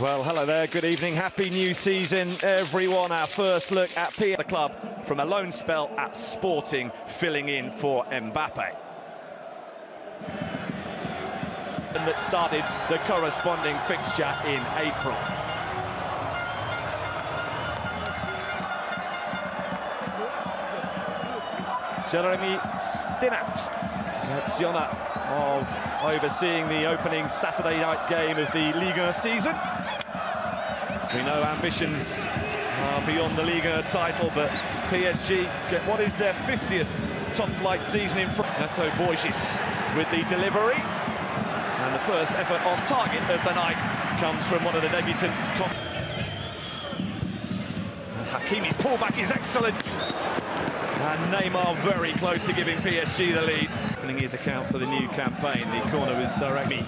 Well, hello there. Good evening. Happy new season, everyone. Our first look at P the club from a loan spell at Sporting, filling in for Mbappe. And that started the corresponding fixture in April. Jeremy Stinat, Graziona of overseeing the opening Saturday night game of the Liga season. We know ambitions are beyond the Liga title, but PSG get what is their 50th top-flight season in front. Neto Borges with the delivery. And the first effort on target of the night comes from one of the debutants. Hakimi's pullback is excellent. And Neymar very close to giving PSG the lead. Opening his account for the new campaign. The corner was directly.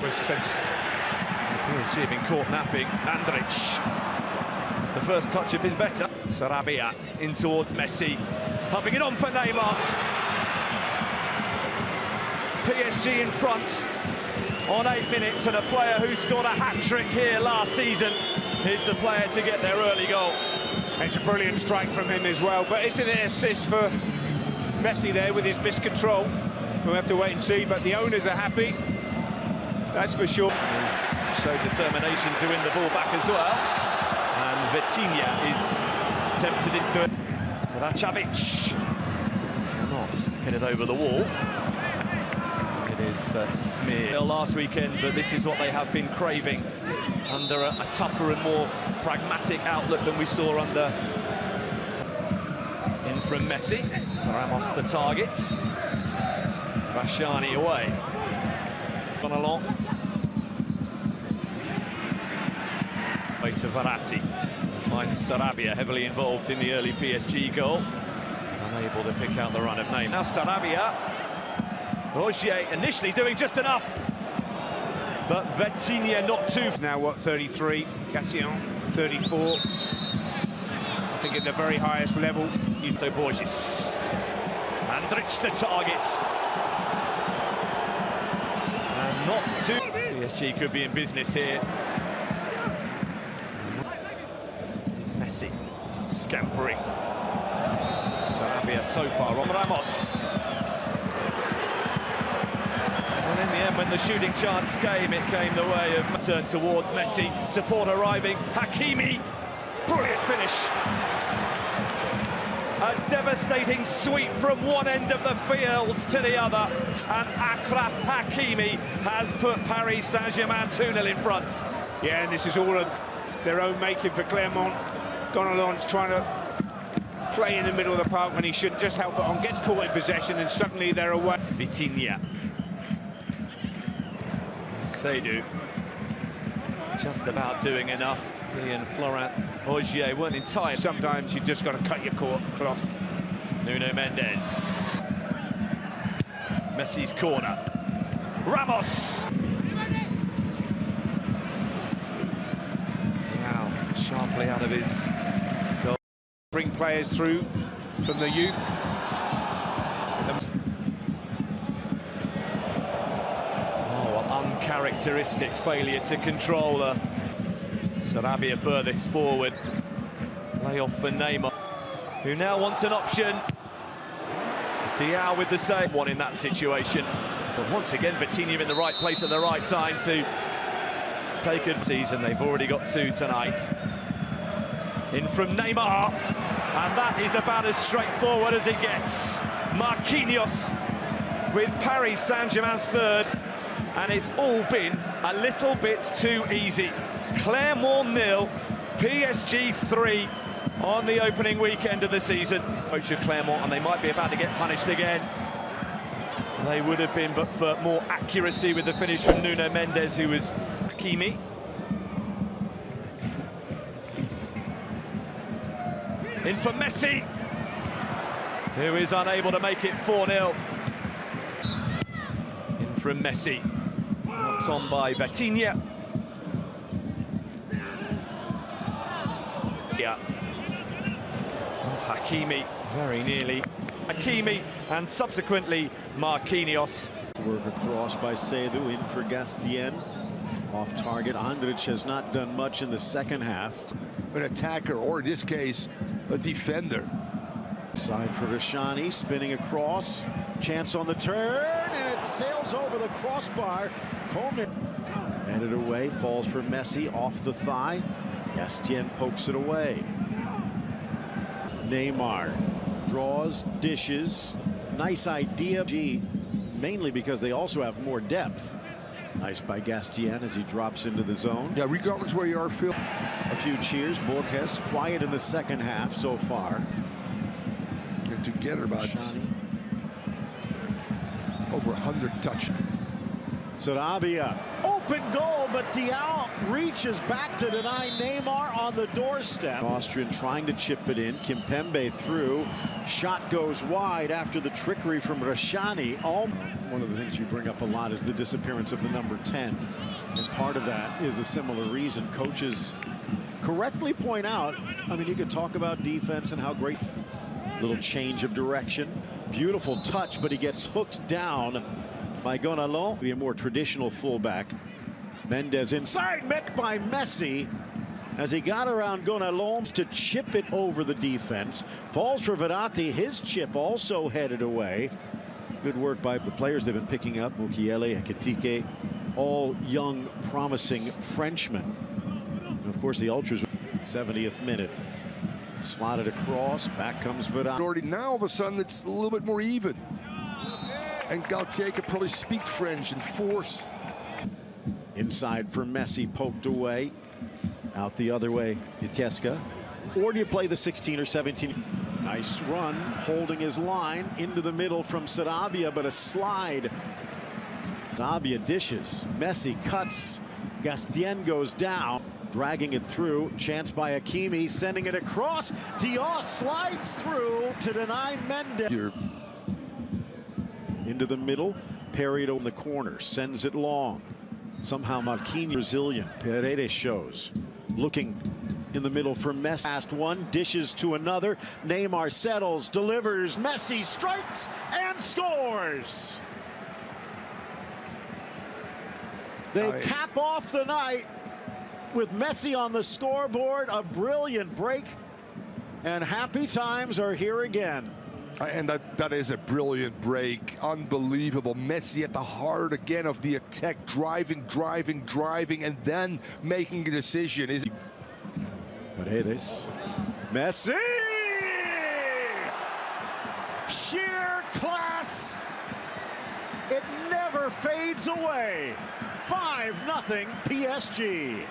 Was. PSG have been caught napping. Andrić. The first touch had been better. Sarabia in towards Messi. Pumping it on for Neymar. PSG in front on eight minutes and a player who scored a hat-trick here last season is the player to get their early goal. It's a brilliant strike from him as well, but isn't it an assist for Messi there with his miscontrol? We'll have to wait and see, but the owners are happy, that's for sure. He's showed determination to win the ball back as well, and Vitinha is tempted into it. Saracevic cannot pin it over the wall. Is uh, last weekend, but this is what they have been craving under a, a, tougher and more pragmatic outlook than we saw under in from Messi. Ramos the target. Rashani away. Gone along. Way to Verratti. Finds Sarabia heavily involved in the early PSG goal. Unable to pick out the run of name. Now Sarabia. Rogier initially doing just enough but Vitinha not too... Now, what, 33, Cassian, 34. I think at the very highest level. Ito Borges. Andrić the target. And not too... PSG could be in business here. It's Messi scampering. Sarabia so far on Ramos. And end, when the shooting chance came, it came the way of turn towards Messi. Support arriving. Hakimi, brilliant finish. A devastating sweep from one end of the field to the other. And Achraf Hakimi has put Paris Saint-Germain 2-0 in front. Yeah, and this is all of their own making for Clermont. Gonalons trying to play in the middle of the park when he shouldn't. just help it on, gets caught in possession, and suddenly they're away. Vitinha Seidu just about doing enough. He and Florent Ogier weren't in time. Sometimes you just got to cut your cloth. Nuno Mendes. Messi's corner. Ramos! Now, sharply out of his goal. Bring players through from the youth. Uncharacteristic failure to control her. Sarabia furthest forward. Lay off for Neymar, who now wants an option. Diaw with the same one in that situation. But once again, Vitinha in the right place at the right time to take a season. They've already got two tonight. In from Neymar. And that is about as straightforward as it gets. Marquinhos with Paris Saint-Germain's third and it's all been a little bit too easy. Clermont nil, PSG 3 on the opening weekend of the season. Coach of Clermont, and they might be about to get punished again. They would have been, but for more accuracy with the finish from Nuno Mendes, who was Hakimi. In for Messi, who is unable to make it 4-0. In from Messi. Knocked on by Vitinha. Yeah. Oh, Hakimi very nearly. Hakimi and subsequently Marquinhos Work across by Seidu in for Gastien. Off target. Andrić has not done much in the second half. an attacker, or in this case, a defender. Side for Rashani, spinning across. Chance on the turn, and it sails over the crossbar. Coleman headed away, falls for Messi off the thigh. Gastien pokes it away. Neymar draws, dishes. Nice idea, G, mainly because they also have more depth. Nice by Gastien as he drops into the zone. Yeah, regardless where you are, Phil. A few cheers. Borges quiet in the second half so far. And together about over 100 touch. Sarabia, open goal, but Diaw reaches back to deny Neymar on the doorstep. Austrian trying to chip it in. Kimpembe through. Shot goes wide after the trickery from Rashani. All one of the things you bring up a lot is the disappearance of the number 10. And part of that is a similar reason. Coaches correctly point out, I mean, you could talk about defense and how great little change of direction. Beautiful touch, but he gets hooked down by Gonalon. Be a more traditional fullback. Mendes inside, met by Messi as he got around Gonalons to chip it over the defense. Falls for Verratti. His chip also headed away. Good work by the players they've been picking up. Mukiele, Ekitike, all young, promising Frenchmen. And of course, the Ultras, 70th minute. Slotted across, back comes Verratti. Now, all of a sudden, it's a little bit more even. And Galtier could probably speak French and force. Inside for Messi, poked away. Out the other way, Vitesca. Or do you play the 16 or 17? Nice run, holding his line into the middle from Sarabia, but a slide. Sarabia dishes. Messi cuts. Gastien goes down, dragging it through. Chance by Hakimi, sending it across. Diaz slides through to deny Mendes. Into the middle, parried on the corner, sends it long. Somehow Marquinhos Brazilian. Paredes shows. Looking in the middle for Messi. Last one, dishes to another. Neymar settles, delivers. Messi strikes and scores. They I- cap off the night with Messi on the scoreboard. A brilliant break. And happy times are here again. Uh, and that, that is a brilliant break. Unbelievable. Messi at the heart again of the attack, driving, driving, driving, and then making a decision. Is But hey, this. Messi! Sheer class. It never fades away. 5 nothing PSG.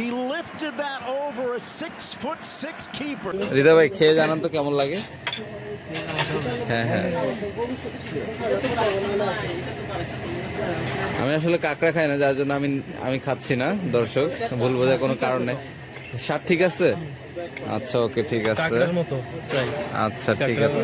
He lifted that over a six foot six keeper. হৃদয় ভাই খেয়ে জানান তো কেমন লাগে? হ্যাঁ হ্যাঁ। আমি আসলে কাঁকড়া খাই না যার জন্য আমি আমি খাচ্ছি না দর্শক। ভুল বোঝার কোনো কারণ নেই। স্বাদ ঠিক আছে? আচ্ছা ওকে ঠিক আছে। কাঁকড়ার মতো প্রায় আচ্ছা ঠিক আছে।